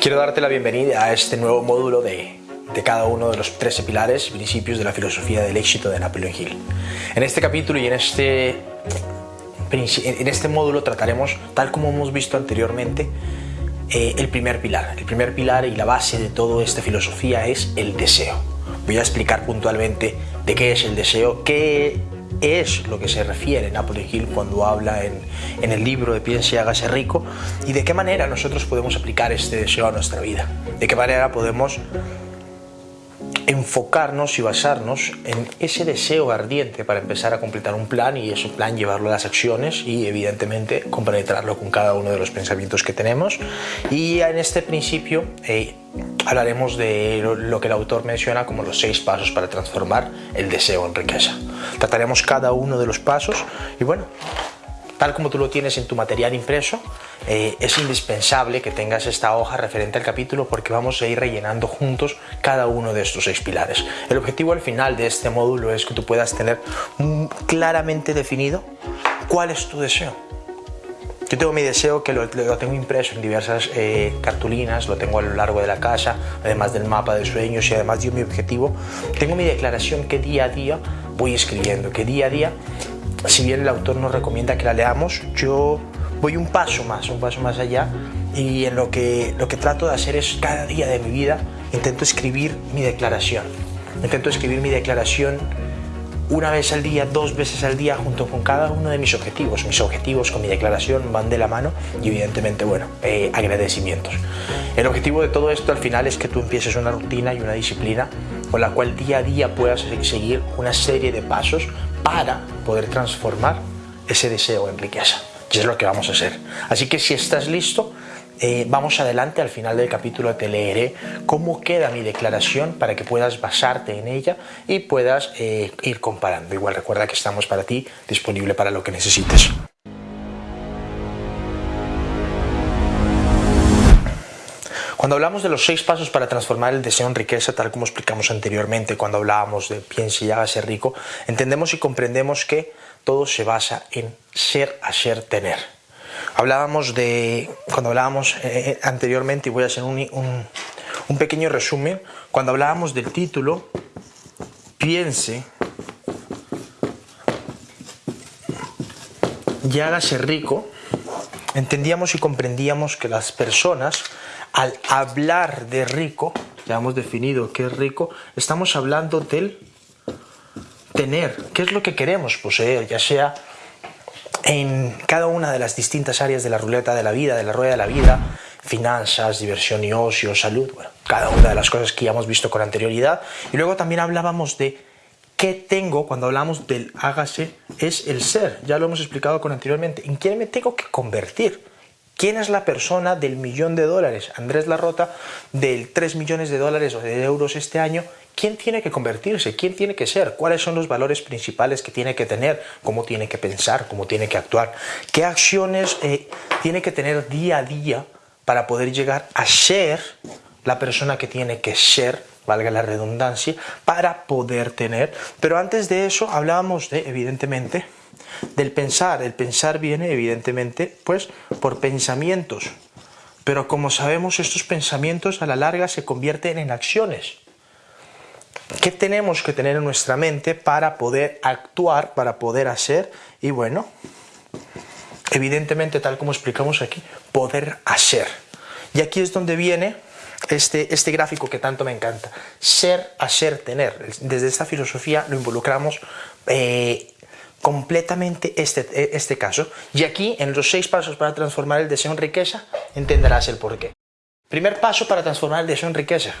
Quiero darte la bienvenida a este nuevo módulo de, de cada uno de los 13 pilares y principios de la filosofía del éxito de Napoleon Hill. En este capítulo y en este, en este módulo trataremos, tal como hemos visto anteriormente, eh, el primer pilar. El primer pilar y la base de toda esta filosofía es el deseo. Voy a explicar puntualmente de qué es el deseo, qué es lo que se refiere Napoleon Hill cuando habla en, en, el libro de Piense y hágase rico y de qué manera nosotros podemos aplicar este deseo a nuestra vida, de qué manera podemos enfocarnos y basarnos en ese deseo ardiente para empezar a completar un plan y ese plan llevarlo a las acciones y evidentemente compenetrarlo con cada uno de los pensamientos que tenemos. Y en este principio eh, hablaremos de lo que el autor menciona como los seis pasos para transformar el deseo en riqueza. Trataremos cada uno de los pasos y bueno tal como tú lo tienes en tu material impreso, eh, es indispensable que tengas esta hoja referente al capítulo porque vamos a ir rellenando juntos cada uno de estos seis pilares. El objetivo al final de este módulo es que tú puedas tener claramente definido cuál es tu deseo. Yo tengo mi deseo que lo, tengo impreso en diversas eh, cartulinas, lo tengo a lo largo de la casa, además del mapa de sueños y además de mi objetivo. Tengo mi declaración que día a día voy escribiendo, que día a día si bien el autor nos recomienda que la leamos, yo voy un paso más, un paso más allá y en lo que, lo que trato de hacer es cada día de mi vida intento escribir mi declaración. Intento escribir mi declaración una vez al día, dos veces al día, junto con cada uno de mis objetivos. Mis objetivos con mi declaración van de la mano y evidentemente, bueno, eh, agradecimientos. El objetivo de todo esto al final es que tú empieces una rutina y una disciplina con la cual día a día puedas seguir una serie de pasos para poder transformar ese deseo en riqueza. Y es lo que vamos a hacer. Así que si estás listo, eh, vamos adelante, al final del capítulo te leeré cómo queda mi declaración para que puedas basarte en ella y puedas eh, ir comparando. Igual recuerda que estamos para ti, disponible para lo que necesites. Cuando hablamos de los seis pasos para transformar el deseo en riqueza, tal como explicamos anteriormente cuando hablábamos de piense y hágase rico, entendemos y comprendemos que todo se basa en ser, hacer, tener. Hablábamos de, cuando hablábamos eh, eh, anteriormente, y voy a hacer un, un pequeño resumen, cuando hablábamos del título, piense y hágase rico, entendíamos y comprendíamos que las personas al hablar de rico, ya hemos definido qué es rico, estamos hablando del tener, qué es lo que queremos poseer, ya sea en cada una de las distintas áreas de la ruleta de la vida, de la rueda de la vida, finanzas, diversión y ocio, salud, bueno, cada una de las cosas que ya hemos visto con anterioridad. Y luego también hablábamos de qué tengo, cuando hablamos del hágase, es el ser, ya lo hemos explicado con anteriormente, en quién me tengo que convertir. ¿Quién es la persona del millón de dólares? Andrés Larrota, del 3 millones de dólares o de euros este año, ¿quién tiene que convertirse? ¿Quién tiene que ser? ¿Cuáles son los valores principales que tiene que tener? ¿Cómo tiene que pensar? ¿Cómo tiene que actuar? ¿Qué acciones eh, tiene que tener día a día para poder llegar a ser la persona que tiene que ser valga la redundancia, para poder tener. Pero antes de eso hablábamos de, evidentemente, del pensar. El pensar viene evidentemente pues por pensamientos. Pero como sabemos estos pensamientos a la larga se convierten en acciones. ¿Qué tenemos que tener en nuestra mente para poder actuar, para poder hacer? Y bueno, evidentemente tal como explicamos aquí, poder hacer. Y aquí es donde viene este, este gráfico que tanto me encanta. Ser, hacer, tener. Desde esta filosofía lo involucramos eh, completamente este, este caso y aquí en los seis pasos para transformar el deseo en riqueza entenderás el porqué. Primer paso para transformar el deseo en riqueza.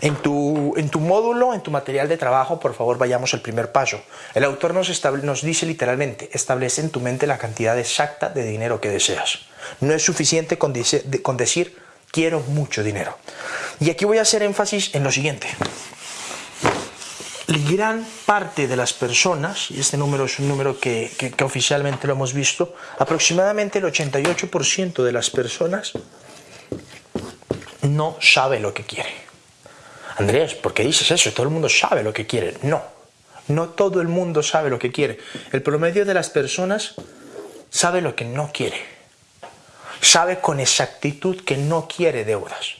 En tu, en tu módulo, en tu material de trabajo, por favor vayamos al primer paso. El autor nos, nos dice literalmente, establece en tu mente la cantidad exacta de dinero que deseas. No es suficiente con, con decir quiero mucho dinero. Y aquí voy a hacer énfasis en lo siguiente gran parte de las personas, y este número es un número que, oficialmente lo hemos visto, aproximadamente el 88% de las personas no sabe lo que quiere. Andrés, ¿por qué dices eso? Todo el mundo sabe lo que quiere. No, no todo el mundo sabe lo que quiere. El promedio de las personas sabe lo que no quiere. sabe con exactitud que no quiere deudas,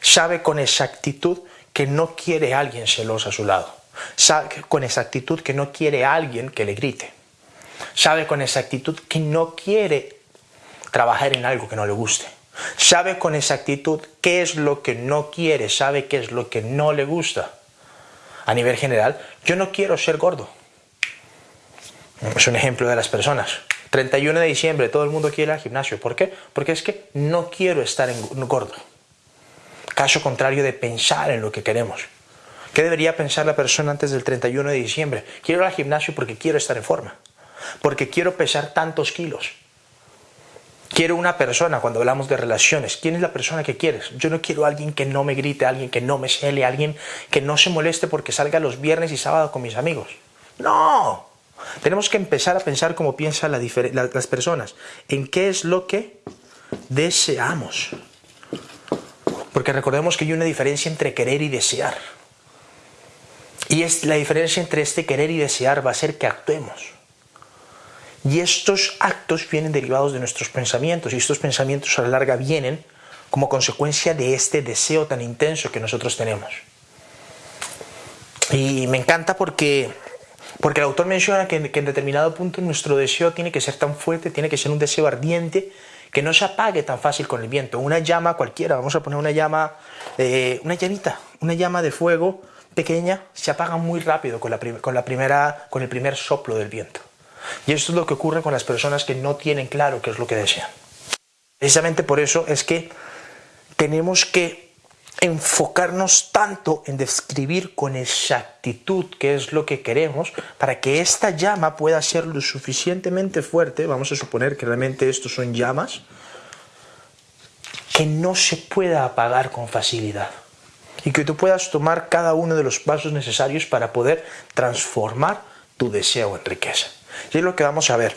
sabe con exactitud que no quiere a alguien celoso a su lado, sabe con exactitud que no quiere alguien que le grite, sabe con exactitud que no quiere trabajar en algo que no le guste, sabe con exactitud qué es lo que no quiere, sabe qué es lo que no le gusta. A nivel general, yo no quiero ser gordo. Es un ejemplo de las personas. 31 de diciembre, todo el mundo quiere ir al gimnasio. ¿Por qué? Porque es que no quiero estar en gordo. Caso contrario de pensar en lo que queremos. ¿Qué debería pensar la persona antes del 31 de diciembre? Quiero ir al gimnasio porque quiero estar en forma. Porque quiero pesar tantos kilos. Quiero una persona, cuando hablamos de relaciones, ¿quién es la persona que quieres? Yo no quiero a alguien que no me grite, alguien que no me cele, alguien que no se moleste porque salga los viernes y sábados con mis amigos. No, tenemos que empezar a pensar como piensan las personas, en qué es lo que deseamos. Porque recordemos que hay una diferencia entre querer y desear. Y es, la diferencia entre este querer y desear va a ser que actuemos. Y estos actos vienen derivados de nuestros pensamientos y estos pensamientos a la larga vienen como consecuencia de este deseo tan intenso que nosotros tenemos. Y me encanta porque porque el autor menciona que, en determinado punto nuestro deseo tiene que ser tan fuerte, tiene que ser un deseo ardiente, que no se apague tan fácil con el viento. Una llama cualquiera, vamos a poner una llama, eh, una llamita, una llama de fuego pequeña, se apaga muy rápido con, la, con, la primera, con el primer soplo del viento. Y esto es lo que ocurre con las personas que no tienen claro qué es lo que desean. Precisamente por eso es que tenemos que enfocarnos tanto en describir con exactitud qué es lo que queremos para que esta llama pueda ser lo suficientemente fuerte, vamos a suponer que realmente estos son llamas, que no se pueda apagar con facilidad y que tú puedas tomar cada uno de los pasos necesarios para poder transformar tu deseo en riqueza. Y es lo que vamos a ver.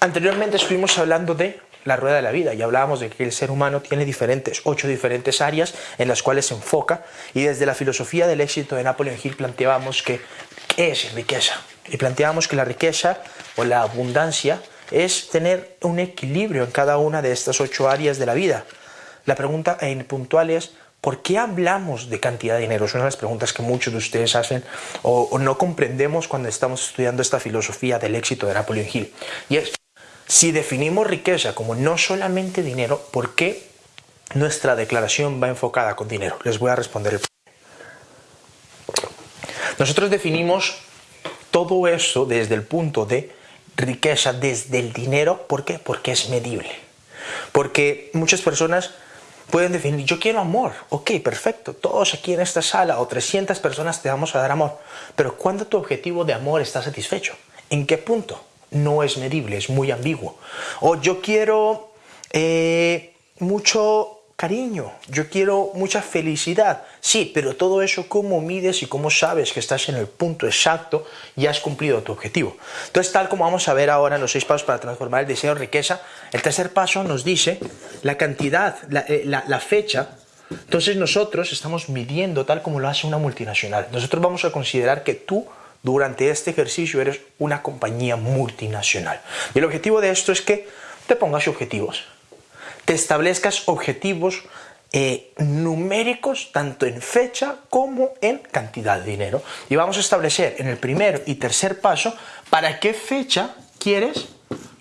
Anteriormente estuvimos hablando de la rueda de la vida y hablábamos de que el ser humano tiene diferentes, ocho diferentes áreas en las cuales se enfoca y desde la filosofía del éxito de Napoleon Hill planteábamos que ¿qué es riqueza? Y planteábamos que la riqueza o la abundancia es tener un equilibrio en cada una de estas ocho áreas de la vida. La pregunta puntual es ¿Por qué hablamos de cantidad de dinero? Es una de las preguntas que muchos de ustedes hacen o, no comprendemos cuando estamos estudiando esta filosofía del éxito de Napoleon Hill. Y es si definimos riqueza como no solamente dinero, ¿por qué nuestra declaración va enfocada con dinero? Les voy a responder. Nosotros definimos todo eso desde el punto de riqueza, desde el dinero. ¿Por qué? Porque es medible. Porque muchas personas pueden definir, yo quiero amor. Ok, perfecto. Todos aquí en esta sala o 300 personas te vamos a dar amor. Pero ¿cuándo tu objetivo de amor está satisfecho? ¿En qué punto? no es medible, es muy ambiguo. O yo quiero eh, mucho cariño, yo quiero mucha felicidad. Sí, pero todo eso, ¿cómo mides y cómo sabes que estás en el punto exacto y has cumplido tu objetivo? Entonces, tal como vamos a ver ahora en los seis pasos para transformar el deseo en riqueza, el tercer paso nos dice la cantidad, la, eh, la fecha. Entonces nosotros estamos midiendo tal como lo hace una multinacional. Nosotros vamos a considerar que tú durante este ejercicio eres una compañía multinacional. Y el objetivo de esto es que te pongas objetivos, te establezcas objetivos eh, numéricos tanto en fecha como en cantidad de dinero. Y vamos a establecer en el primer y tercer paso para qué fecha quieres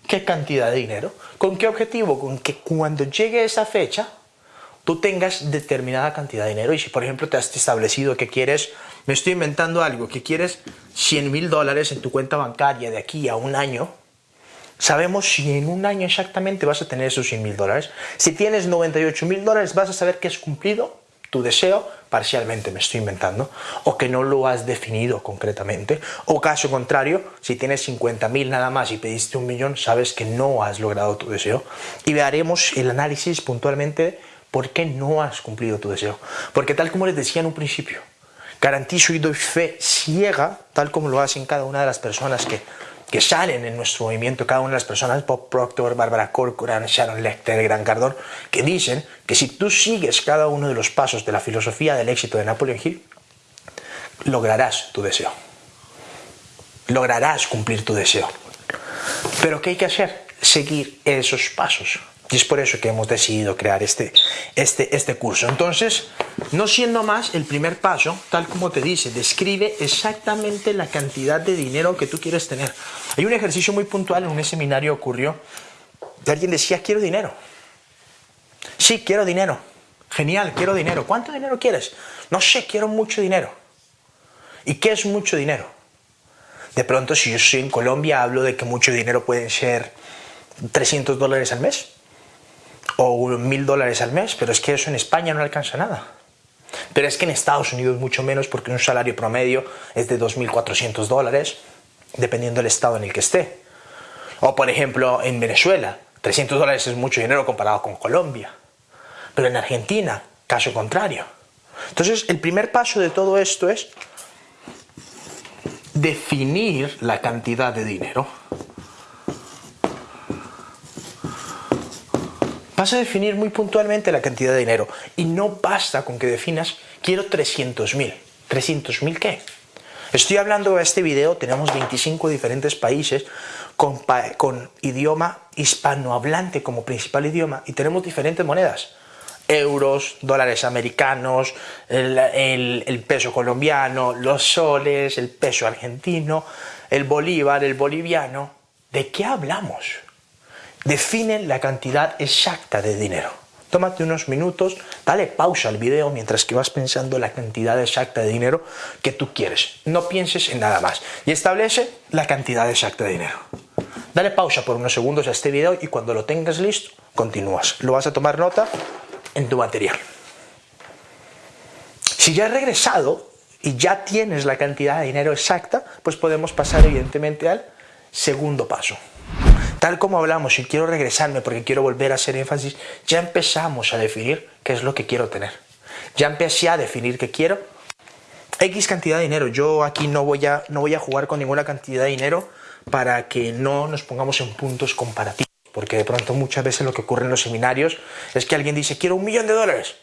qué cantidad de dinero. ¿Con qué objetivo? Con que cuando llegue esa fecha tú tengas determinada cantidad de dinero y si por ejemplo te has establecido que quieres, me estoy inventando algo, que quieres 100 mil dólares en tu cuenta bancaria de aquí a un año, sabemos si en un año exactamente vas a tener esos 100 mil dólares. Si tienes 98 mil dólares vas a saber que has cumplido tu deseo parcialmente, me estoy inventando, o que no lo has definido concretamente, o caso contrario, si tienes 50 mil nada más y pediste un millón, sabes que no has logrado tu deseo. Y haremos el análisis puntualmente ¿Por qué no has cumplido tu deseo? Porque tal como les decía en un principio, garantizo y doy fe ciega, tal como lo hacen cada una de las personas que, que salen en nuestro movimiento, cada una de las personas, Bob Proctor, Barbara Corcoran, Sharon Lecter, Gran Cardón, que dicen que si tú sigues cada uno de los pasos de la filosofía del éxito de Napoleon Hill, lograrás tu deseo. Lograrás cumplir tu deseo. Pero ¿qué hay que hacer? Seguir esos pasos. Y es por eso que hemos decidido crear este, este, este curso. Entonces, no siendo más, el primer paso, tal como te dice, describe exactamente la cantidad de dinero que tú quieres tener. Hay un ejercicio muy puntual en un seminario ocurrió. Alguien decía, quiero dinero. Sí, quiero dinero. Genial, quiero dinero. ¿Cuánto dinero quieres? No sé, quiero mucho dinero. ¿Y qué es mucho dinero? De pronto, si yo estoy en Colombia, hablo de que mucho dinero pueden ser 300 dólares al mes o mil dólares al mes, pero es que eso en España no alcanza nada. Pero es que en Estados Unidos mucho menos porque un salario promedio es de 2.400 dólares, dependiendo del estado en el que esté. O por ejemplo en Venezuela, 300 dólares es mucho dinero comparado con Colombia. Pero en Argentina, caso contrario. Entonces el primer paso de todo esto es definir la cantidad de dinero. Vas a definir muy puntualmente la cantidad de dinero y no basta con que definas quiero 300 mil. ¿300 mil qué? Estoy hablando de este video, tenemos 25 diferentes países con, con idioma hispanohablante como principal idioma y tenemos diferentes monedas euros, dólares americanos, el, el, peso colombiano, los soles, el peso argentino, el bolívar, el boliviano. ¿De qué hablamos? Define la cantidad exacta de dinero. Tómate unos minutos, dale pausa al video mientras que vas pensando la cantidad exacta de dinero que tú quieres. No pienses en nada más y establece la cantidad exacta de dinero. Dale pausa por unos segundos a este video y cuando lo tengas listo, continúas. Lo vas a tomar nota en tu material. Si ya has regresado y ya tienes la cantidad de dinero exacta, pues podemos pasar evidentemente al segundo paso. Tal como hablamos, y quiero regresarme porque quiero volver a hacer énfasis, ya empezamos a definir qué es lo que quiero tener. Ya empecé a definir que quiero X cantidad de dinero. Yo aquí no voy a, no voy a jugar con ninguna cantidad de dinero para que no nos pongamos en puntos comparativos. Porque de pronto muchas veces lo que ocurre en los seminarios es que alguien dice quiero un millón de dólares.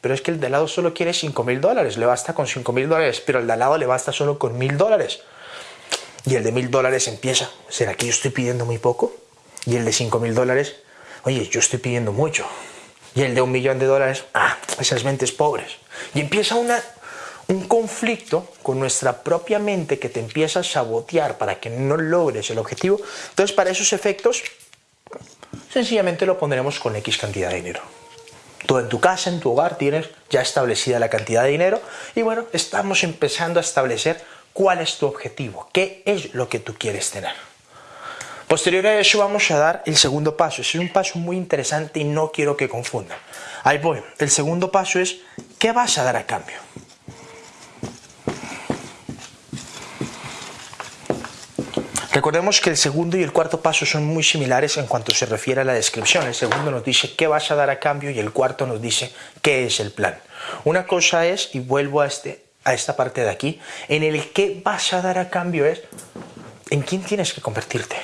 Pero es que el de al lado solo quiere 5 mil dólares, le basta con 5 mil dólares, pero el de al lado le basta solo con mil dólares. Y el de mil dólares empieza, ¿será que yo estoy pidiendo muy poco? Y el de 5 mil dólares, oye, yo estoy pidiendo mucho. Y el de un millón de dólares, ah, esas mentes pobres. Y empieza una, un conflicto con nuestra propia mente que te empieza a sabotear para que no logres el objetivo. Entonces, para esos efectos, sencillamente lo pondremos con X cantidad de dinero. Tú en tu casa, en tu hogar, tienes ya establecida la cantidad de dinero y bueno, estamos empezando a establecer cuál es tu objetivo, qué es lo que tú quieres tener. Posterior a eso vamos a dar el segundo paso. Es un paso muy interesante y no quiero que confundan. Ahí voy. El segundo paso es, ¿qué vas a dar a cambio? Recordemos que el segundo y el cuarto paso son muy similares en cuanto se refiere a la descripción. El segundo nos dice qué vas a dar a cambio y el cuarto nos dice qué es el plan. Una cosa es, y vuelvo a, este, a esta parte de aquí, en el qué vas a dar a cambio es en quién tienes que convertirte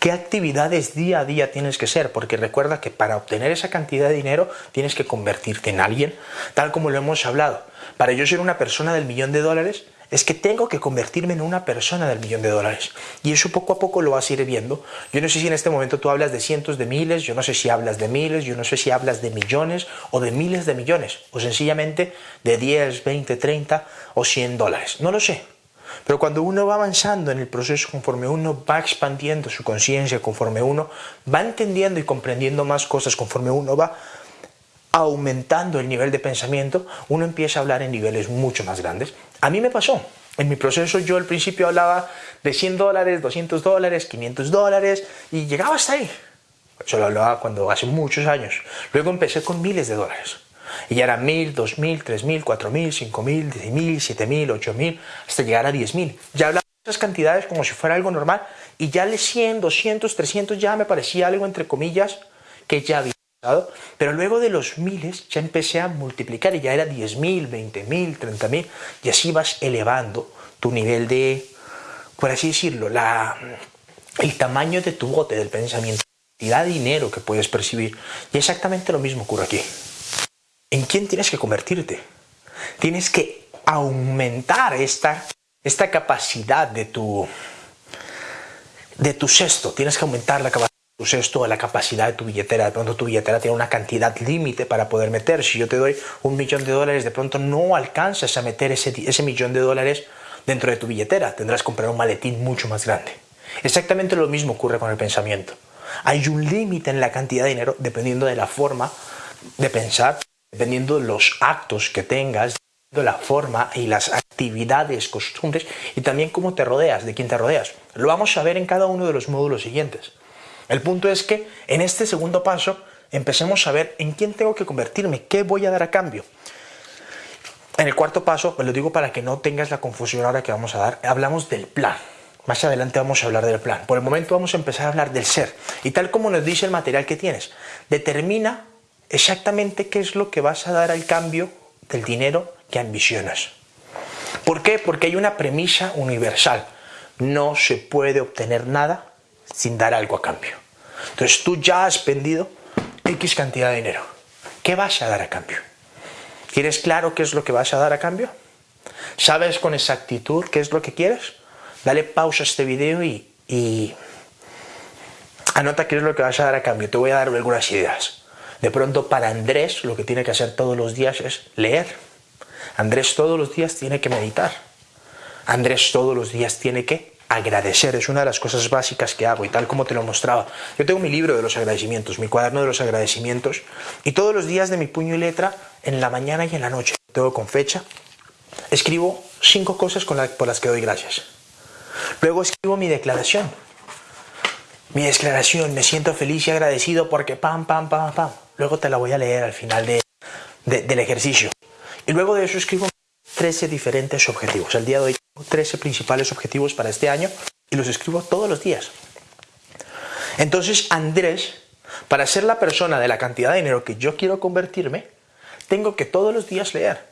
qué actividades día a día tienes que ser, porque recuerda que para obtener esa cantidad de dinero tienes que convertirte en alguien, tal como lo hemos hablado. Para yo ser una persona del millón de dólares, es que tengo que convertirme en una persona del millón de dólares. Y eso poco a poco lo vas a ir viendo. Yo no sé si en este momento tú hablas de cientos de miles, yo no sé si hablas de miles, yo no sé si hablas de millones o de miles de millones, o sencillamente de 10, 20, 30 o 100 dólares. No lo sé. Pero cuando uno va avanzando en el proceso, conforme uno va expandiendo su conciencia, conforme uno va entendiendo y comprendiendo más cosas, conforme uno va aumentando el nivel de pensamiento, uno empieza a hablar en niveles mucho más grandes. A mí me pasó. En mi proceso yo al principio hablaba de 100 dólares, 200 dólares, 500 dólares y llegaba hasta ahí. Eso lo hablaba cuando hace muchos años. Luego empecé con miles de dólares. Y ya eran mil, dos mil, tres mil, cuatro mil, cinco mil, diez mil, siete mil, ocho mil, hasta llegar a diez mil. Ya hablaba de esas cantidades como si fuera algo normal y ya le 100, 200, 300 ya me parecía algo entre comillas que ya había pasado. Pero luego de los miles ya empecé a multiplicar y ya era diez mil, veinte mil, treinta mil y así vas elevando tu nivel de, por así decirlo, la, el tamaño de tu bote del pensamiento, la cantidad de dinero que puedes percibir. Y exactamente lo mismo ocurre aquí. ¿En quién tienes que convertirte? Tienes que aumentar esta, esta capacidad de tu, de tu cesto. Tienes que aumentar la capacidad uses toda la capacidad de tu billetera. De pronto tu billetera tiene una cantidad límite para poder meter. Si yo te doy un millón de dólares, de pronto no alcanzas a meter ese, ese millón de dólares dentro de tu billetera. Tendrás que comprar un maletín mucho más grande. Exactamente lo mismo ocurre con el pensamiento. Hay un límite en la cantidad de dinero dependiendo de la forma de pensar, dependiendo de los actos que tengas, de la forma y las actividades, costumbres y también cómo te rodeas, de quién te rodeas. Lo vamos a ver en cada uno de los módulos siguientes. El punto es que en este segundo paso empecemos a ver en quién tengo que convertirme, qué voy a dar a cambio. En el cuarto paso, lo digo para que no tengas la confusión ahora que vamos a dar, hablamos del plan. Más adelante vamos a hablar del plan. Por el momento vamos a empezar a hablar del ser. Y tal como nos dice el material que tienes, determina exactamente qué es lo que vas a dar al cambio del dinero que ambicionas. ¿Por qué? Porque hay una premisa universal. No se puede obtener nada sin dar algo a cambio. Entonces tú ya has vendido X cantidad de dinero. ¿Qué vas a dar a cambio? ¿Tienes claro qué es lo que vas a dar a cambio? ¿Sabes con exactitud qué es lo que quieres? dale pausa a este video y, anota qué es lo que vas a dar a cambio. Te voy a dar algunas ideas. De pronto para Andrés lo que tiene que hacer todos los días es leer. Andrés todos los días tiene que meditar. Andrés todos los días tiene que agradecer. Es una de las cosas básicas que hago y tal como te lo mostraba. Yo tengo mi libro de los agradecimientos, mi cuaderno de los agradecimientos y todos los días de mi puño y letra, en la mañana y en la noche, todo con fecha, escribo cinco cosas por las que doy gracias. Luego escribo mi declaración. Mi declaración, me siento feliz y agradecido porque pam, pam, pam, pam. Luego te la voy a leer al final del ejercicio. Y luego de eso escribo 13 diferentes objetivos. El día de hoy tengo 13 principales objetivos para este año y los escribo todos los días. Entonces Andrés, para ser la persona de la cantidad de dinero que yo quiero convertirme, tengo que todos los días leer,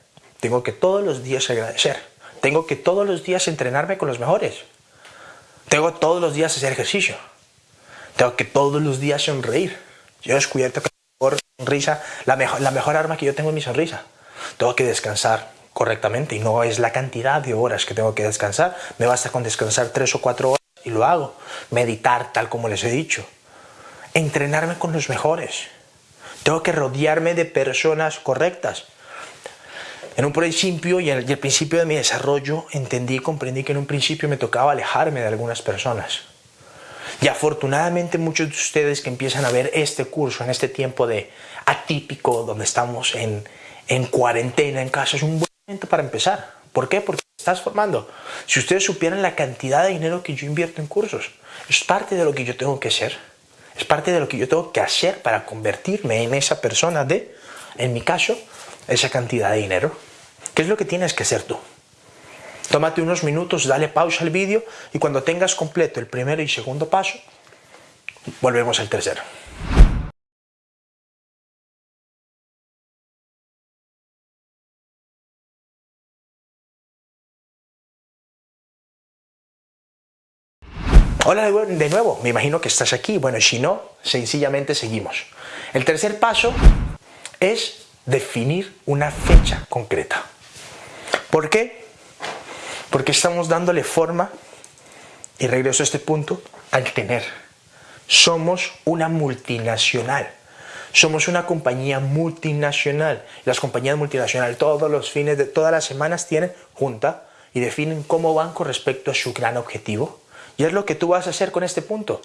tengo que todos los días agradecer, tengo que todos los días entrenarme con los mejores, tengo todos los días hacer ejercicio. Tengo que todos los días sonreír. Yo he descubierto que mejor la mejor, la mejor arma que yo tengo es mi sonrisa. Tengo que descansar correctamente y no es la cantidad de horas que tengo que descansar. Me basta con descansar tres o cuatro horas y lo hago. Meditar tal como les he dicho. Entrenarme con los mejores. Tengo que rodearme de personas correctas. En un principio y en el, principio de mi desarrollo entendí y comprendí que en un principio me tocaba alejarme de algunas personas. Y afortunadamente muchos de ustedes que empiezan a ver este curso en este tiempo de atípico, donde estamos en, en cuarentena en casa, es un buen momento para empezar. ¿Por qué? Porque estás formando. Si ustedes supieran la cantidad de dinero que yo invierto en cursos, es parte de lo que yo tengo que ser. Es parte de lo que yo tengo que hacer para convertirme en esa persona de, en mi caso, esa cantidad de dinero. ¿Qué es lo que tienes que hacer tú? Tómate unos minutos, dale pausa al vídeo y cuando tengas completo el primero y segundo paso, volvemos al tercero. Hola de nuevo, me imagino que estás aquí. Bueno, si no, sencillamente seguimos. El tercer paso es definir una fecha concreta. ¿Por qué? Porque estamos dándole forma, y regreso a este punto, al tener. Somos una multinacional. Somos una compañía multinacional. Las compañías multinacionales todos los fines de todas las semanas tienen junta y definen cómo van con respecto a su gran objetivo. Y es lo que tú vas a hacer con este punto.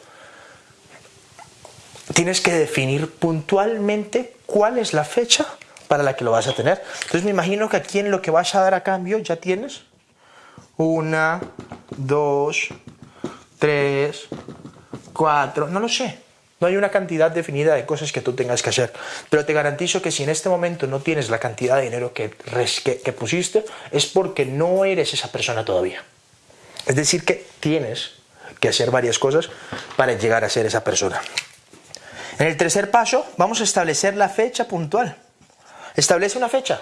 Tienes que definir puntualmente cuál es la fecha para la que lo vas a tener. Entonces me imagino que aquí en lo que vas a dar a cambio ya tienes una, dos, tres, cuatro, no lo sé. No hay una cantidad definida de cosas que tú tengas que hacer. Pero te garantizo que si en este momento no tienes la cantidad de dinero que, pusiste, es porque no eres esa persona todavía. Es decir, que tienes que hacer varias cosas para llegar a ser esa persona. En el tercer paso, vamos a establecer la fecha puntual. Establece una fecha.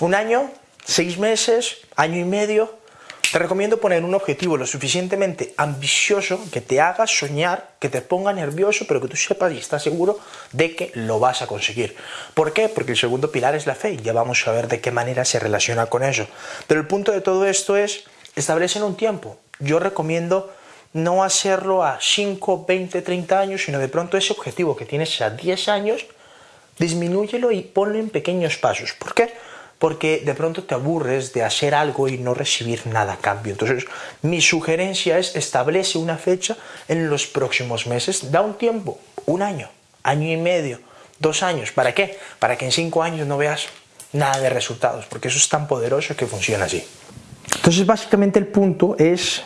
Un año, seis meses, año y medio. Te recomiendo poner un objetivo lo suficientemente ambicioso que te haga soñar, que te ponga nervioso, pero que tú sepas y estás seguro de que lo vas a conseguir. ¿Por qué? Porque el segundo pilar es la fe y ya vamos a ver de qué manera se relaciona con eso. Pero el punto de todo esto es, establecen un tiempo. Yo recomiendo no hacerlo a 5, 20, 30 años, sino de pronto ese objetivo que tienes a 10 años, disminúyelo y ponlo en pequeños pasos. ¿Por qué? Porque de pronto te aburres de hacer algo y no recibir nada a cambio. Entonces, mi sugerencia es establece una fecha en los próximos meses, da un tiempo, un año, año y medio, dos años. ¿Para qué? Para que en cinco años no veas nada de resultados, porque eso es tan poderoso que funciona así. Entonces, básicamente el punto es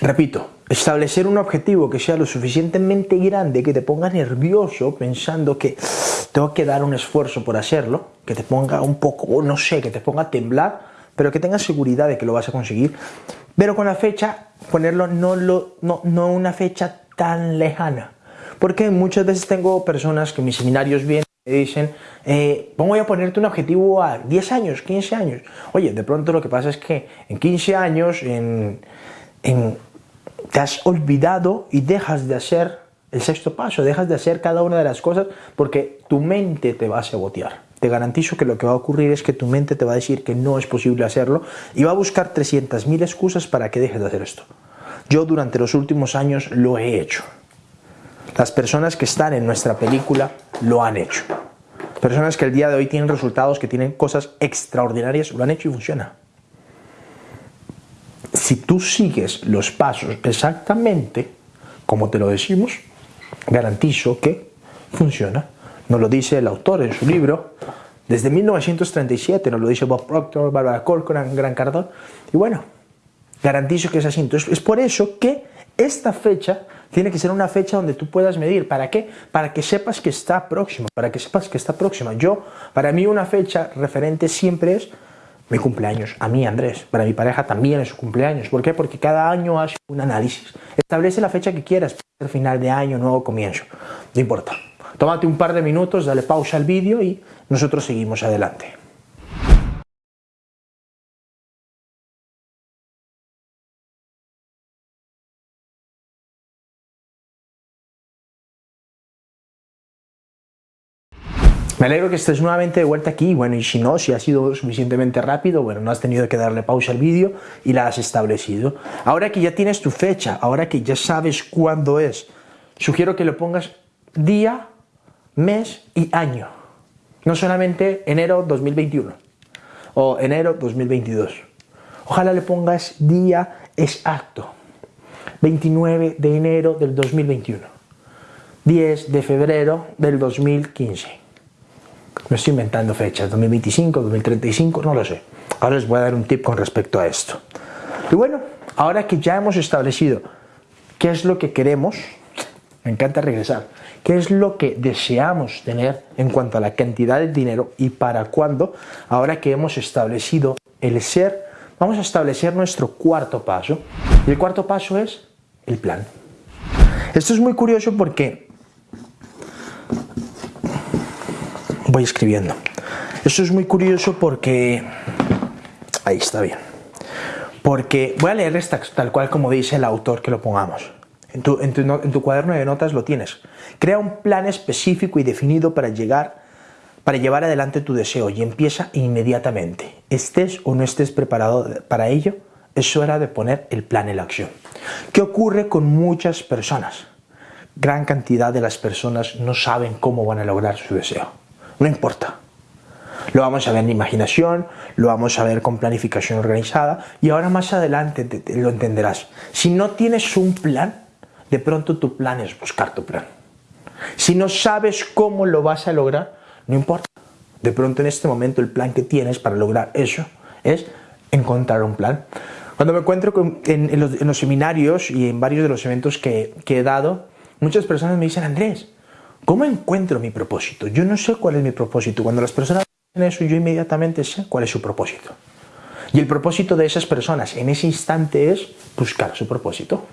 Repito, establecer un objetivo que sea lo suficientemente grande que te ponga nervioso pensando que tengo que dar un esfuerzo por hacerlo, que te ponga un poco, no sé, que te ponga a temblar, pero que tengas seguridad de que lo vas a conseguir. Pero con la fecha, ponerlo no, lo, no, no una fecha tan lejana. Porque muchas veces tengo personas que en mis seminarios vienen y dicen, eh, voy a ponerte un objetivo a 10 años, 15 años. Oye, de pronto lo que pasa es que en 15 años, en, en te has olvidado y dejas de hacer el sexto paso, dejas de hacer cada una de las cosas porque tu mente te va a sabotear. Te garantizo que lo que va a ocurrir es que tu mente te va a decir que no es posible hacerlo y va a buscar 300.000 excusas para que dejes de hacer esto. Yo durante los últimos años lo he hecho. Las personas que están en nuestra película lo han hecho. Personas que el día de hoy tienen resultados, que tienen cosas extraordinarias, lo han hecho y funciona si tú sigues los pasos exactamente como te lo decimos, garantizo que funciona. Nos lo dice el autor en su libro, desde 1937, nos lo dice Bob Proctor, Barbara Corcoran, Gran Cardón, y bueno, garantizo que es así. Entonces, es por eso que esta fecha tiene que ser una fecha donde tú puedas medir. ¿Para qué? Para que sepas que está próxima, para que sepas que está próxima. Yo, para mí una fecha referente siempre es mi cumpleaños, a mí Andrés, para mi pareja también es su cumpleaños. ¿Por qué? Porque cada año hace un análisis. Establece la fecha que quieras, puede final de año, nuevo comienzo, no importa. Tómate un par de minutos, dale pausa al vídeo y nosotros seguimos adelante. Me alegro que estés nuevamente de vuelta aquí, bueno, y si no, si ha sido suficientemente rápido, bueno, no has tenido que darle pausa al vídeo y la has establecido. Ahora que ya tienes tu fecha, ahora que ya sabes cuándo es, sugiero que le pongas día, mes y año. No solamente enero 2021 o enero 2022. Ojalá le pongas día exacto. 29 de enero del 2021. 10 de febrero del 2015 me estoy inventando fechas, 2025, 2035, no lo sé. Ahora les voy a dar un tip con respecto a esto. Y bueno, ahora que ya hemos establecido qué es lo que queremos, me encanta regresar, qué es lo que deseamos tener en cuanto a la cantidad de dinero y para cuándo, ahora que hemos establecido el ser, vamos a establecer nuestro cuarto paso. Y el cuarto paso es el plan. Esto es muy curioso porque voy escribiendo. Esto es muy curioso porque... Ahí está bien. Porque voy a leer esta tal cual como dice el autor que lo pongamos. En tu, cuaderno de notas lo tienes. Crea un plan específico y definido para llegar, para llevar adelante tu deseo y empieza inmediatamente. Estés o no estés preparado para ello, es hora de poner el plan en la acción. ¿Qué ocurre con muchas personas? Gran cantidad de las personas no saben cómo van a lograr su deseo. No importa. Lo vamos a ver en imaginación, lo vamos a ver con planificación organizada y ahora más adelante lo entenderás. Si no tienes un plan, de pronto tu plan es buscar tu plan. Si no sabes cómo lo vas a lograr, no importa. De pronto en este momento el plan que tienes para lograr eso es encontrar un plan. Cuando me encuentro en, los, seminarios y en varios de los eventos que he dado, muchas personas me dicen, Andrés, ¿Cómo encuentro mi propósito? Yo no sé cuál es mi propósito. Cuando las personas dicen eso, yo inmediatamente sé cuál es su propósito. Y el propósito de esas personas en ese instante es buscar su propósito.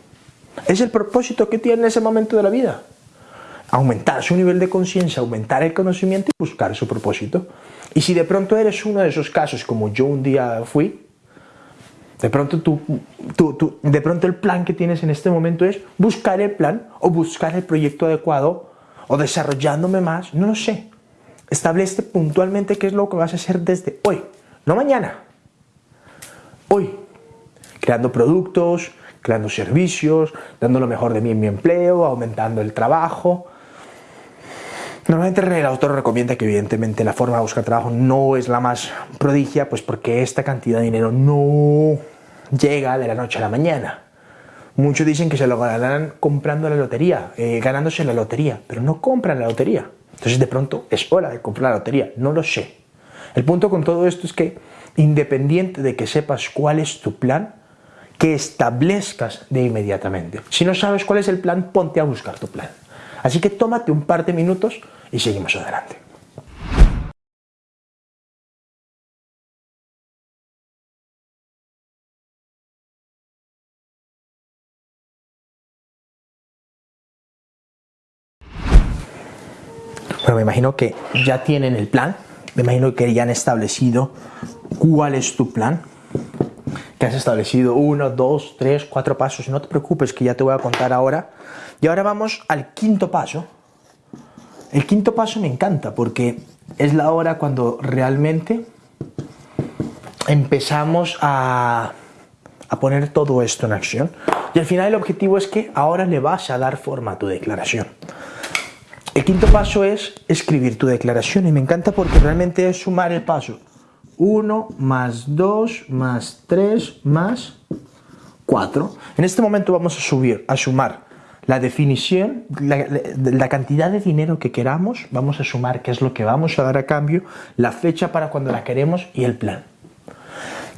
Es el propósito que tiene en ese momento de la vida. Aumentar su nivel de conciencia, aumentar el conocimiento y buscar su propósito. Y si de pronto eres uno de esos casos, como yo un día fui, de pronto, tú, tú, de pronto el plan que tienes en este momento es buscar el plan o buscar el proyecto adecuado o desarrollándome más, no lo sé. Establece puntualmente qué es lo que vas a hacer desde hoy, no mañana. Hoy, creando productos, creando servicios, dando lo mejor de mí en mi empleo, aumentando el trabajo. Normalmente el autor recomienda que evidentemente la forma de buscar trabajo no es la más prodigia, pues porque esta cantidad de dinero no llega de la noche a la mañana. Muchos dicen que se lo ganarán comprando la lotería, eh, ganándose la lotería, pero no compran la lotería. Entonces de pronto es hora de comprar la lotería, no lo sé. El punto con todo esto es que independiente de que sepas cuál es tu plan, que establezcas de inmediatamente. Si no sabes cuál es el plan, ponte a buscar tu plan. Así que tómate un par de minutos y seguimos adelante. Bueno, me imagino que ya tienen el plan, me imagino que ya han establecido cuál es tu plan, que has establecido uno, dos, tres, cuatro pasos. No te preocupes que ya te voy a contar ahora. Y ahora vamos al quinto paso. El quinto paso me encanta porque es la hora cuando realmente empezamos a, a poner todo esto en acción. Y al final el objetivo es que ahora le vas a dar forma a tu declaración. El quinto paso es escribir tu declaración y me encanta porque realmente es sumar el paso 1 más 2 más 3 más 4. En este momento vamos a subir, a sumar la definición, la, cantidad de dinero que queramos, vamos a sumar qué es lo que vamos a dar a cambio, la fecha para cuando la queremos y el plan.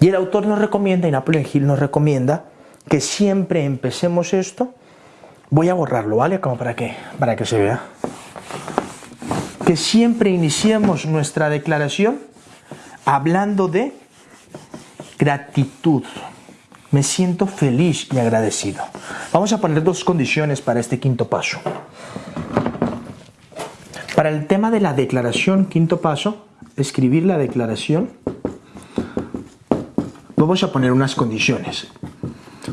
Y el autor nos recomienda, y Napoleon Hill nos recomienda, que siempre empecemos esto, voy a borrarlo, ¿vale? Como para que, para que se vea que siempre iniciemos nuestra declaración hablando de gratitud. Me siento feliz y agradecido. Vamos a poner dos condiciones para este quinto paso. Para el tema de la declaración, quinto paso, escribir la declaración, vamos a poner unas condiciones.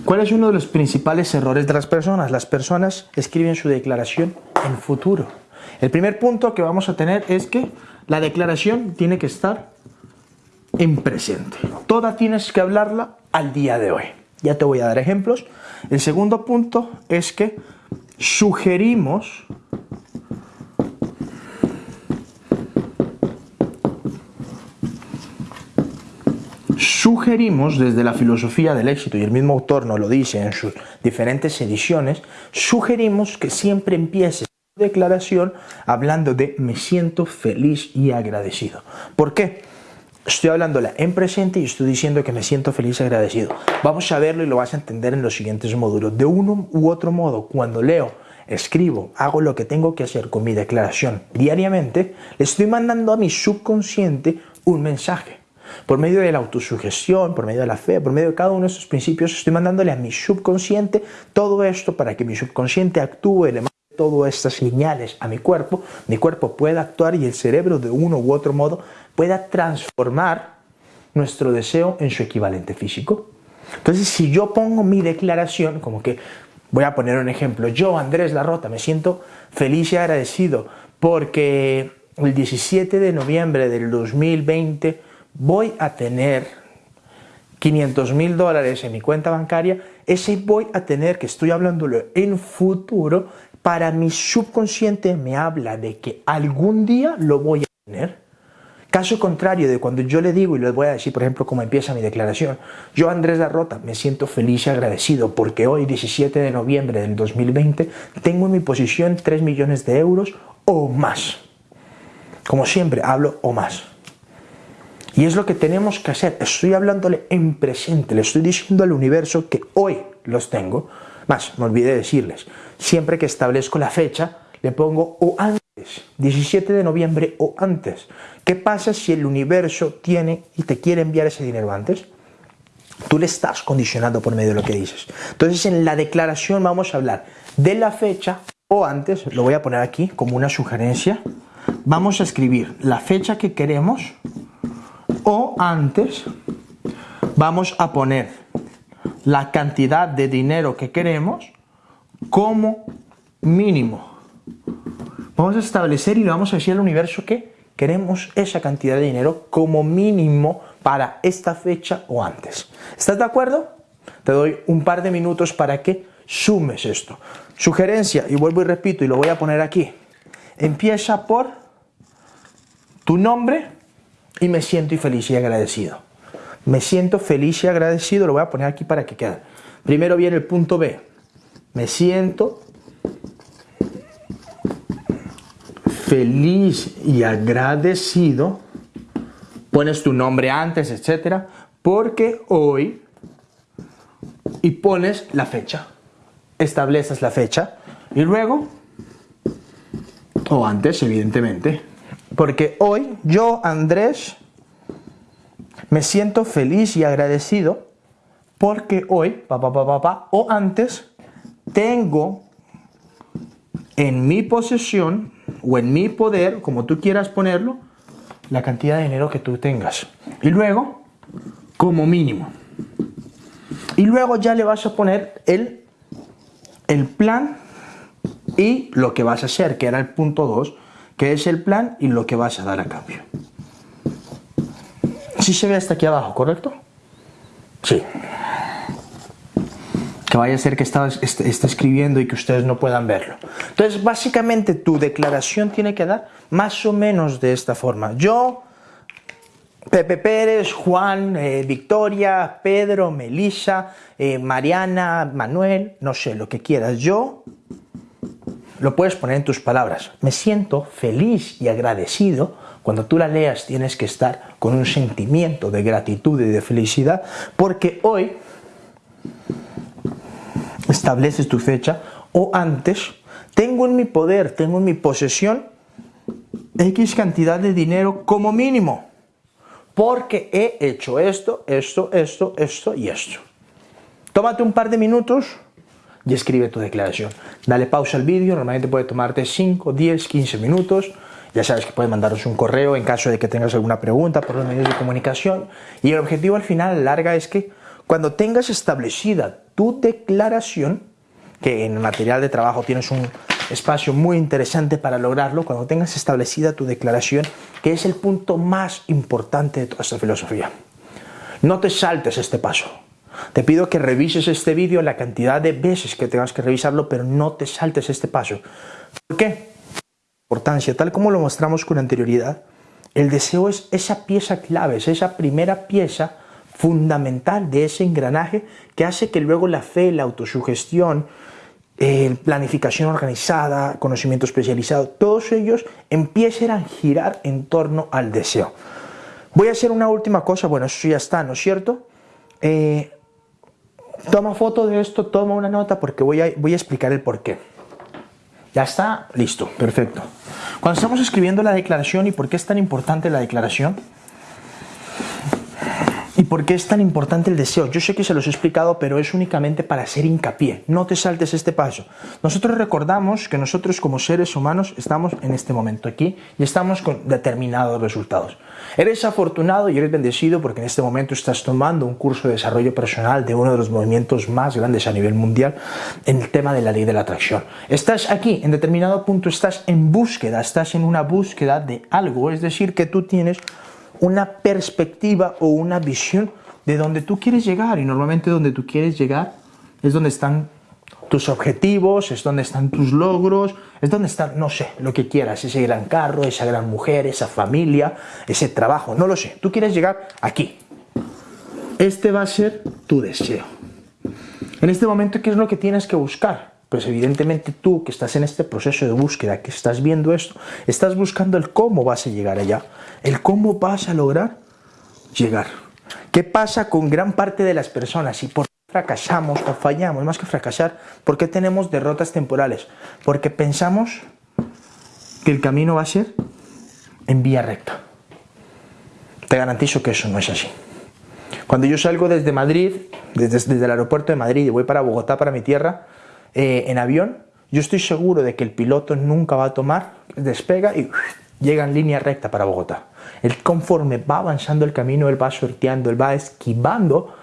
¿Cuál es uno de los principales errores de las personas? Las personas escriben su declaración en futuro. El primer punto que vamos a tener es que la declaración tiene que estar en presente. Toda tienes que hablarla al día de hoy. Ya te voy a dar ejemplos. El segundo punto es que sugerimos sugerimos desde la filosofía del éxito, y el mismo autor nos lo dice en sus diferentes ediciones, sugerimos que siempre empieces declaración hablando de me siento feliz y agradecido. ¿Por qué? Estoy hablándola en presente y estoy diciendo que me siento feliz y agradecido. Vamos a verlo y lo vas a entender en los siguientes módulos. De uno u otro modo, cuando leo, escribo, hago lo que tengo que hacer con mi declaración diariamente, le estoy mandando a mi subconsciente un mensaje. Por medio de la autosugestión, por medio de la fe, por medio de cada uno de estos principios, estoy mandándole a mi subconsciente todo esto para que mi subconsciente actúe todas estas señales a mi cuerpo, mi cuerpo pueda actuar y el cerebro de uno u otro modo pueda transformar nuestro deseo en su equivalente físico. Entonces, si yo pongo mi declaración, como que voy a poner un ejemplo, yo, Andrés Larrota, me siento feliz y agradecido porque el 17 de noviembre del 2020 voy a tener 500 mil dólares en mi cuenta bancaria, ese voy a tener, que estoy hablándolo en futuro, para mi subconsciente me habla de que algún día lo voy a tener. Caso contrario de cuando yo le digo y le voy a decir, por ejemplo, cómo empieza mi declaración, yo Andrés Darrota me siento feliz y agradecido porque hoy, 17 de noviembre del 2020, tengo en mi posición 3 millones de euros o más. Como siempre, hablo o más. Y es lo que tenemos que hacer. Estoy hablándole en presente, le estoy diciendo al universo que hoy los tengo. Más, me olvidé decirles, siempre que establezco la fecha, le pongo o antes, 17 de noviembre o antes. ¿Qué pasa si el universo tiene y te quiere enviar ese dinero antes? Tú le estás condicionando por medio de lo que dices. Entonces en la declaración vamos a hablar de la fecha o antes, lo voy a poner aquí como una sugerencia. Vamos a escribir la fecha que queremos o antes vamos a poner la cantidad de dinero que queremos como mínimo. Vamos a establecer y le vamos a decir al universo que queremos esa cantidad de dinero como mínimo para esta fecha o antes. ¿Estás de acuerdo? te doy un par de minutos para que sumes esto. Sugerencia, y vuelvo y repito, y lo voy a poner aquí. Empieza por tu nombre y me siento feliz y agradecido. Me siento feliz y agradecido, lo voy a poner aquí para que quede. Primero viene el punto B. Me siento feliz y agradecido. Pones tu nombre antes, etcétera, porque hoy y pones la fecha. Estableces la fecha y luego, o antes, evidentemente, porque hoy yo, Andrés, me siento feliz y agradecido porque hoy, o antes, tengo en mi posesión o en mi poder, como tú quieras ponerlo, la cantidad de dinero que tú tengas. Y luego, como mínimo. Y luego ya le vas a poner el, el plan y lo que vas a hacer, que era el punto 2, que es el plan y lo que vas a dar a cambio. Si se ve hasta aquí abajo, ¿correcto? Sí. Que vaya a ser que está, está, escribiendo y que ustedes no puedan verlo. Entonces, básicamente tu declaración tiene que dar más o menos de esta forma. Yo, Pepe Pérez, Juan, eh, Victoria, Pedro, Melissa, eh, Mariana, Manuel, no sé, lo que quieras. Yo lo puedes poner en tus palabras. Me siento feliz y agradecido. Cuando tú la leas tienes que estar con un sentimiento de gratitud y de felicidad porque hoy estableces tu fecha o antes tengo en mi poder, tengo en mi posesión X cantidad de dinero como mínimo porque he hecho esto, esto, esto, esto y esto. Tómate un par de minutos y escribe tu declaración. Dale pausa al vídeo, normalmente puede tomarte 5, 10, 15 minutos. Ya sabes que puedes mandaros un correo en caso de que tengas alguna pregunta por los medios de comunicación. Y el objetivo al final, larga, es que cuando tengas establecida tu declaración, que en el material de trabajo tienes un espacio muy interesante para lograrlo, cuando tengas establecida tu declaración, que es el punto más importante de toda esta filosofía. No te saltes este paso. Te pido que revises este vídeo la cantidad de veces que tengas que revisarlo, pero no te saltes este paso. ¿Por qué? Importancia, tal como lo mostramos con anterioridad, el deseo es esa pieza clave, es esa primera pieza fundamental de ese engranaje que hace que luego la fe, la autosugestión, eh, planificación organizada, conocimiento especializado, todos ellos empiecen a girar en torno al deseo. Voy a hacer una última cosa, bueno, eso ya está, ¿no es cierto? Eh, toma foto de esto, toma una nota porque voy a, voy a explicar el por qué. Ya está, listo, perfecto. Cuando estamos escribiendo la declaración y por qué es tan importante la declaración, ¿Y por qué es tan importante el deseo? Yo sé que se los he explicado, pero es únicamente para hacer hincapié. No te saltes este paso. Nosotros recordamos que nosotros como seres humanos estamos en este momento aquí y estamos con determinados resultados. Eres afortunado y eres bendecido porque en este momento estás tomando un curso de desarrollo personal de uno de los movimientos más grandes a nivel mundial en el tema de la ley de la atracción. Estás aquí, en determinado punto estás en búsqueda, estás en una búsqueda de algo, es decir, que tú tienes una perspectiva o una visión de donde tú quieres llegar. Y normalmente donde tú quieres llegar es donde están tus objetivos, es donde están tus logros, es donde está, no sé, lo que quieras, ese gran carro, esa gran mujer, esa familia, ese trabajo, no lo sé. Tú quieres llegar aquí. Este va a ser tu deseo. En este momento, ¿qué es lo que tienes que buscar? Pues evidentemente tú que estás en este proceso de búsqueda, que estás viendo esto, estás buscando el cómo vas a llegar allá, el cómo vas a lograr llegar. ¿Qué pasa con gran parte de las personas y por qué fracasamos o fallamos? Más que fracasar, ¿por qué tenemos derrotas temporales? Porque pensamos que el camino va a ser en vía recta. Te garantizo que eso no es así. Cuando yo salgo desde Madrid, desde, desde el aeropuerto de Madrid y voy para Bogotá, para mi tierra, eh, en avión, yo estoy seguro de que el piloto nunca va a tomar, despega y llega en línea recta para Bogotá. Él conforme va avanzando el camino, él va sorteando, él va esquivando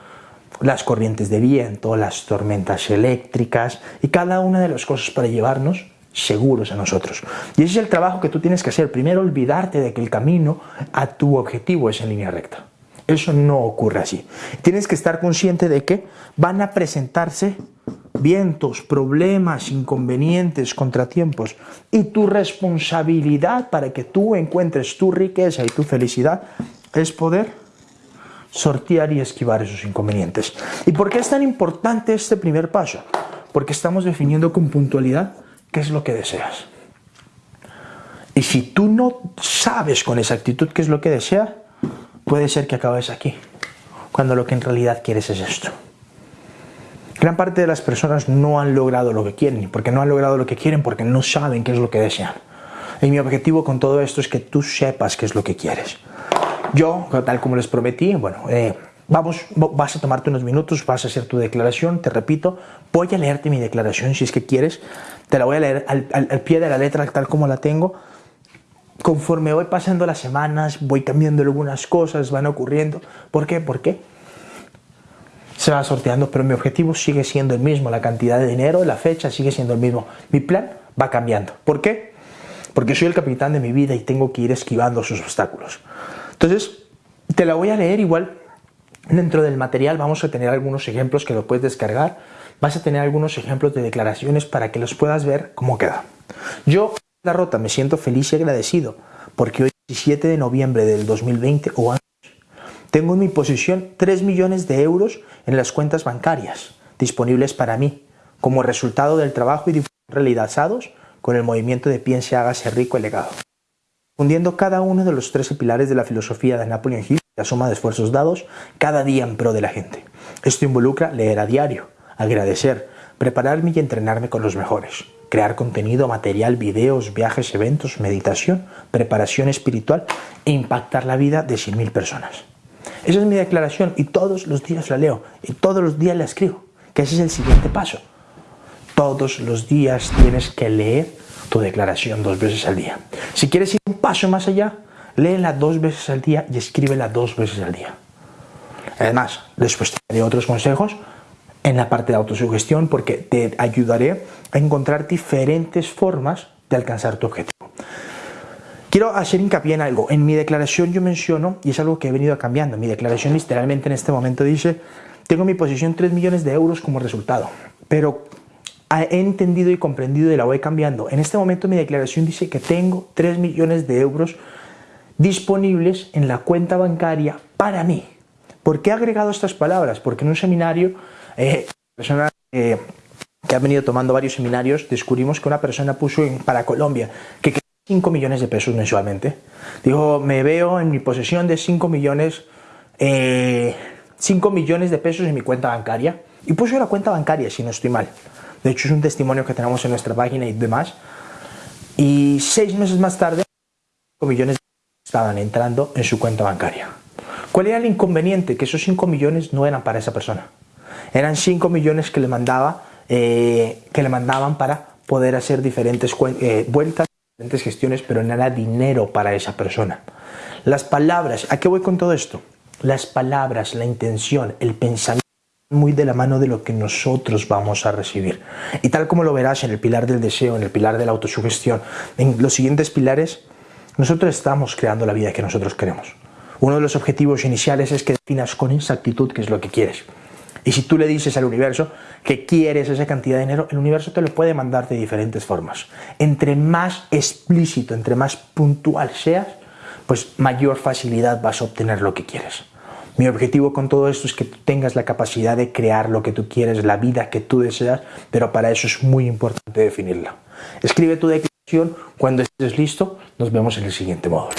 las corrientes de viento, las tormentas eléctricas y cada una de las cosas para llevarnos seguros a nosotros. Y ese es el trabajo que tú tienes que hacer. Primero olvidarte de que el camino a tu objetivo es en línea recta. Eso no ocurre así. Tienes que estar consciente de que van a presentarse vientos, problemas, inconvenientes, contratiempos. Y tu responsabilidad para que tú encuentres tu riqueza y tu felicidad es poder sortear y esquivar esos inconvenientes. ¿Y por qué es tan importante este primer paso? Porque estamos definiendo con puntualidad qué es lo que deseas. Y si tú no sabes con exactitud qué es lo que deseas, puede ser que acabes aquí, cuando lo que en realidad quieres es esto. Gran parte de las personas no han logrado lo que quieren, porque no han logrado lo que quieren porque no saben qué es lo que desean. Y mi objetivo con todo esto es que tú sepas qué es lo que quieres. Yo, tal como les prometí, bueno, eh, vamos, vas a tomarte unos minutos, vas a hacer tu declaración, te repito, voy a leerte mi declaración si es que quieres, te la voy a leer al, al pie de la letra tal como la tengo. Conforme voy pasando las semanas, voy cambiando algunas cosas, van ocurriendo. ¿Por qué? ¿Por qué? Se va sorteando, pero mi objetivo sigue siendo el mismo, la cantidad de dinero, la fecha sigue siendo el mismo. Mi plan va cambiando. ¿Por qué? Porque soy el capitán de mi vida y tengo que ir esquivando sus obstáculos. Entonces, te la voy a leer igual. Dentro del material vamos a tener algunos ejemplos que lo puedes descargar. Vas a tener algunos ejemplos de declaraciones para que los puedas ver cómo queda. Yo, la rota, me siento feliz y agradecido porque hoy, 17 de noviembre del 2020 o tengo en mi posesión 3 millones de euros en las cuentas bancarias disponibles para mí, como resultado del trabajo y realizados con el movimiento de Piense, hágase rico y legado. Fundiendo cada uno de los 13 pilares de la filosofía de Napoleon Hill, la suma de esfuerzos dados cada día en pro de la gente. Esto involucra leer a diario, agradecer, prepararme y entrenarme con los mejores, crear contenido, material, videos, viajes, eventos, meditación, preparación espiritual e impactar la vida de 100.000 personas. Esa es mi declaración y todos los días la leo y todos los días la escribo, que ese es el siguiente paso. Todos los días tienes que leer tu declaración dos veces al día. Si quieres ir un paso más allá, léela dos veces al día y escríbela dos veces al día. Además, después te daré otros consejos en la parte de autosugestión porque te ayudaré a encontrar diferentes formas de alcanzar tu objetivo. Quiero hacer hincapié en algo. En mi declaración yo menciono, y es algo que he venido cambiando, mi declaración literalmente en este momento dice, tengo en mi posición 3 millones de euros como resultado, pero he entendido y comprendido y la voy cambiando. En este momento mi declaración dice que tengo 3 millones de euros disponibles en la cuenta bancaria para mí. ¿Por qué he agregado estas palabras? Porque en un seminario, eh, persona eh, que ha venido tomando varios seminarios, descubrimos que una persona puso para Colombia que 5 millones de pesos mensualmente. Digo, me veo en mi posesión de 5 millones, eh, 5 millones de pesos en mi cuenta bancaria. Y puso la cuenta bancaria, si no estoy mal. De hecho, es un testimonio que tenemos en nuestra página y demás. Y seis meses más tarde, 5 millones estaban entrando en su cuenta bancaria. ¿Cuál era el inconveniente? Que esos 5 millones no eran para esa persona. Eran 5 millones que le, mandaba, eh, que le mandaban para poder hacer diferentes eh, vueltas diferentes gestiones, pero nada dinero para esa persona. Las palabras, ¿a qué voy con todo esto? Las palabras, la intención, el pensamiento muy de la mano de lo que nosotros vamos a recibir. Y tal como lo verás en el pilar del deseo, en el pilar de la autosugestión, en los siguientes pilares, nosotros estamos creando la vida que nosotros queremos. Uno de los objetivos iniciales es que definas con exactitud qué es lo que quieres. Y si tú le dices al universo que quieres esa cantidad de dinero, el universo te lo puede mandar de diferentes formas. Entre más explícito, entre más puntual seas, pues mayor facilidad vas a obtener lo que quieres. Mi objetivo con todo esto es que tengas la capacidad de crear lo que tú quieres, la vida que tú deseas, pero para eso es muy importante definirla. Escribe tu declaración, cuando estés listo, nos vemos en el siguiente módulo.